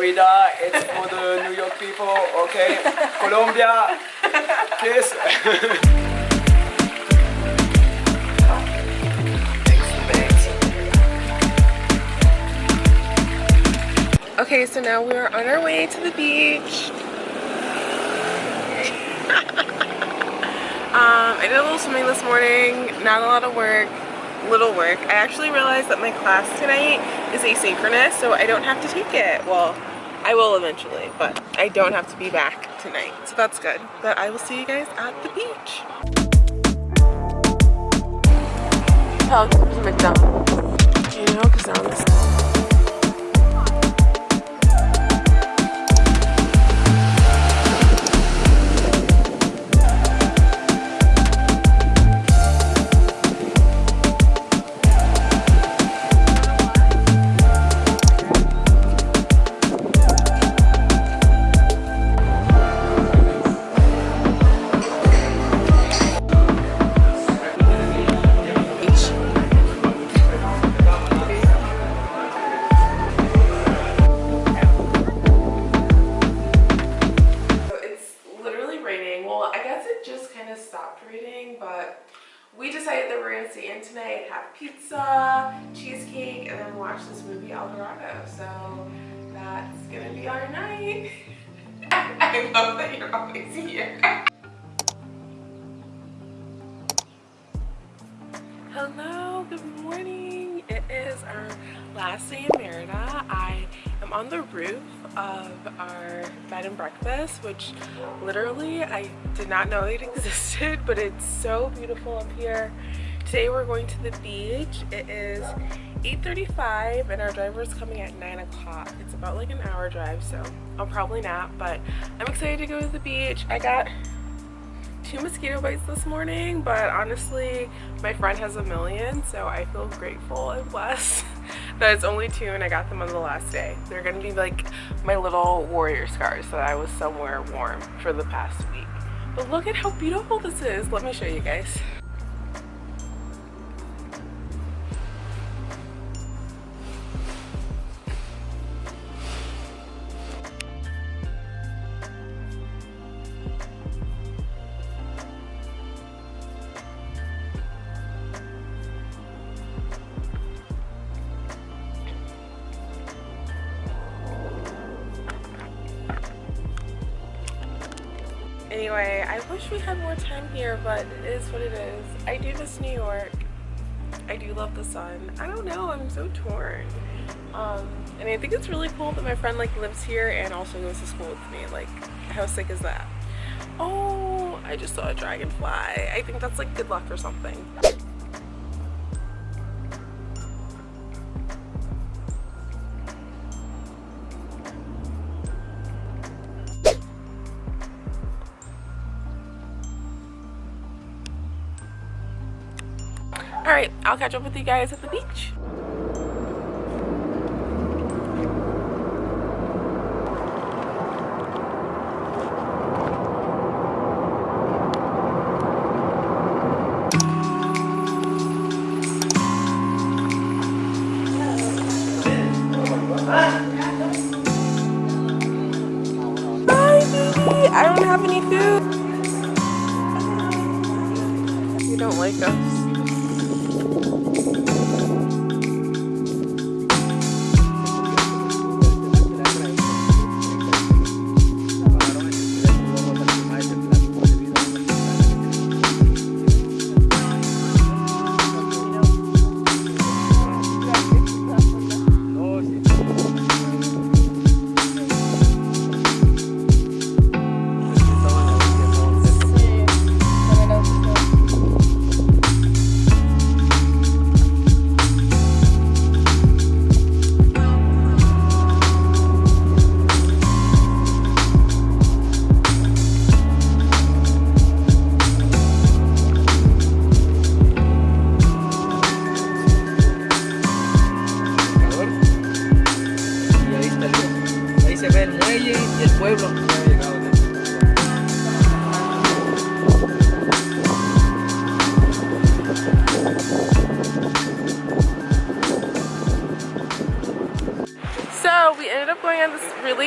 Merida, it's for the New York people, okay? Colombia, kiss. Okay, so now we're on our way to the beach. um, I did a little swimming this morning, not a lot of work, little work. I actually realized that my class tonight is asynchronous, so I don't have to take it. Well, I will eventually, but I don't have to be back tonight, so that's good. But I will see you guys at the beach. McDonald's. You know, because pizza, cheesecake, and then watch this movie El Dorado. So that's gonna be our night. I love that you're always here. Hello, good morning. It is our last day in Merida. I am on the roof of our bed and breakfast, which literally I did not know it existed, but it's so beautiful up here. Today we're going to the beach. It is 8.35 and our driver is coming at 9 o'clock. It's about like an hour drive, so I'll probably nap, but I'm excited to go to the beach. I got two mosquito bites this morning, but honestly, my friend has a million, so I feel grateful and blessed that it's only two and I got them on the last day. They're gonna be like my little warrior scars that I was somewhere warm for the past week. But look at how beautiful this is. Let me show you guys. Anyway, I wish we had more time here, but it is what it is. I do miss New York. I do love the sun. I don't know, I'm so torn. Um, and I think it's really cool that my friend like lives here and also goes to school with me. Like, how sick is that? Oh, I just saw a dragonfly. I think that's like good luck or something. All right i'll catch up with you guys at the beach I don't have any food. You don't like us.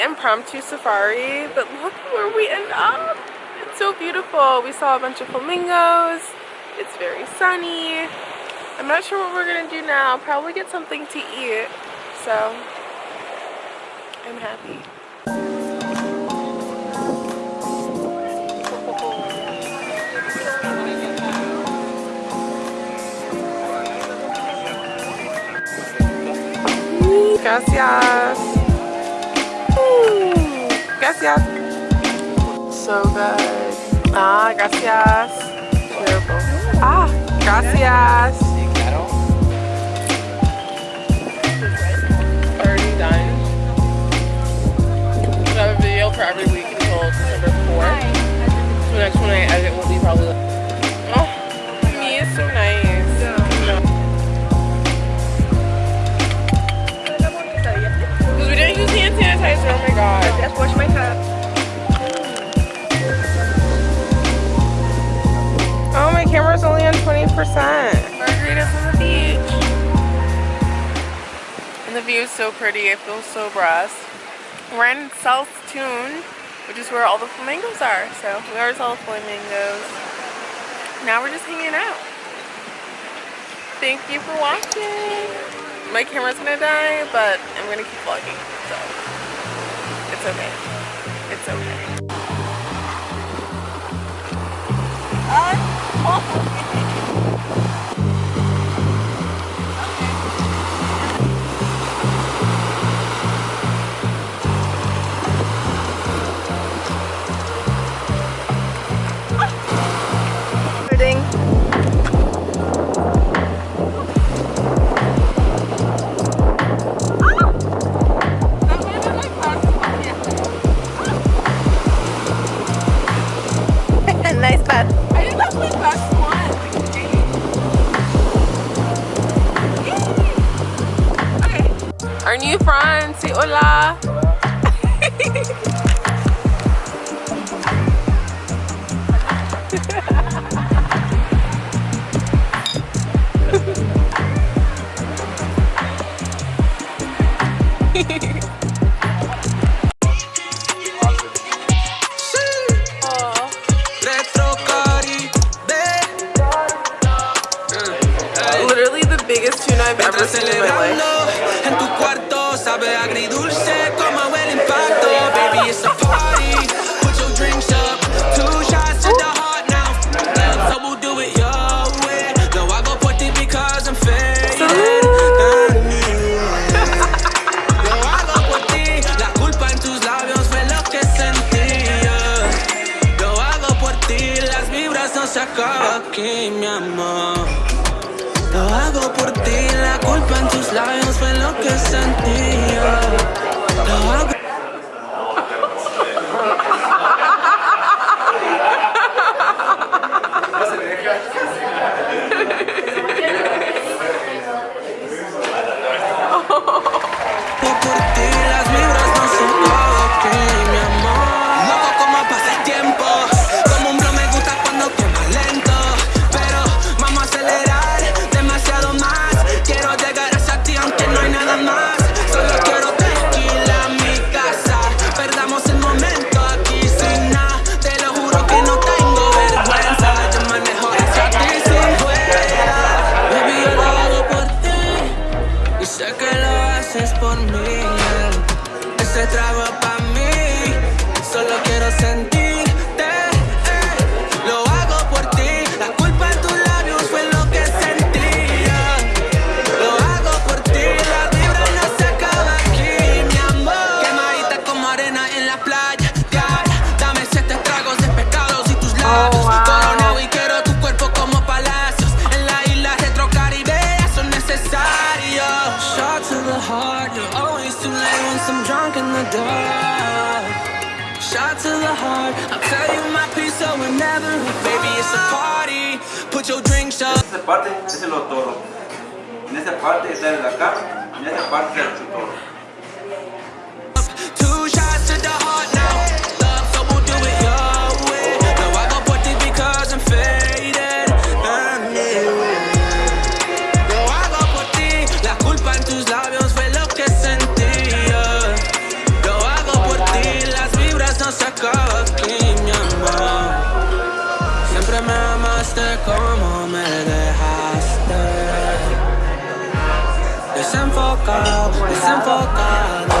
Impromptu safari, but look where we end up. It's so beautiful. We saw a bunch of flamingos. It's very sunny. I'm not sure what we're gonna do now. Probably get something to eat. So I'm happy. Gracias. Gracias. So good. Ah, gracias. Ah, gracias. Already done. Video for every week until December 4th. So next one I edit will be probably. Oh, me so nice. Because we didn't use hand sanitizer. Oh my god. Margaritas on the beach. And the view is so pretty. I feel so blessed. We're in South Tune, which is where all the flamingos are. So we already saw the flamingos. Now we're just hanging out. Thank you for watching. My camera's gonna die, but I'm gonna keep vlogging. So it's okay. It's okay. Pudding. New friend, say hola. Mientras life. celebrando en tu cuarto sabe agridulce como el impacto. Baby, it's a party. Drunk in the. Shot to the heart, I'll tell you my piece so whenever, baby, it's a party. Put your drinks up. esta parte es el otoro. En esta parte está el acá, en esta parte está el. Enfocado, desenfocado.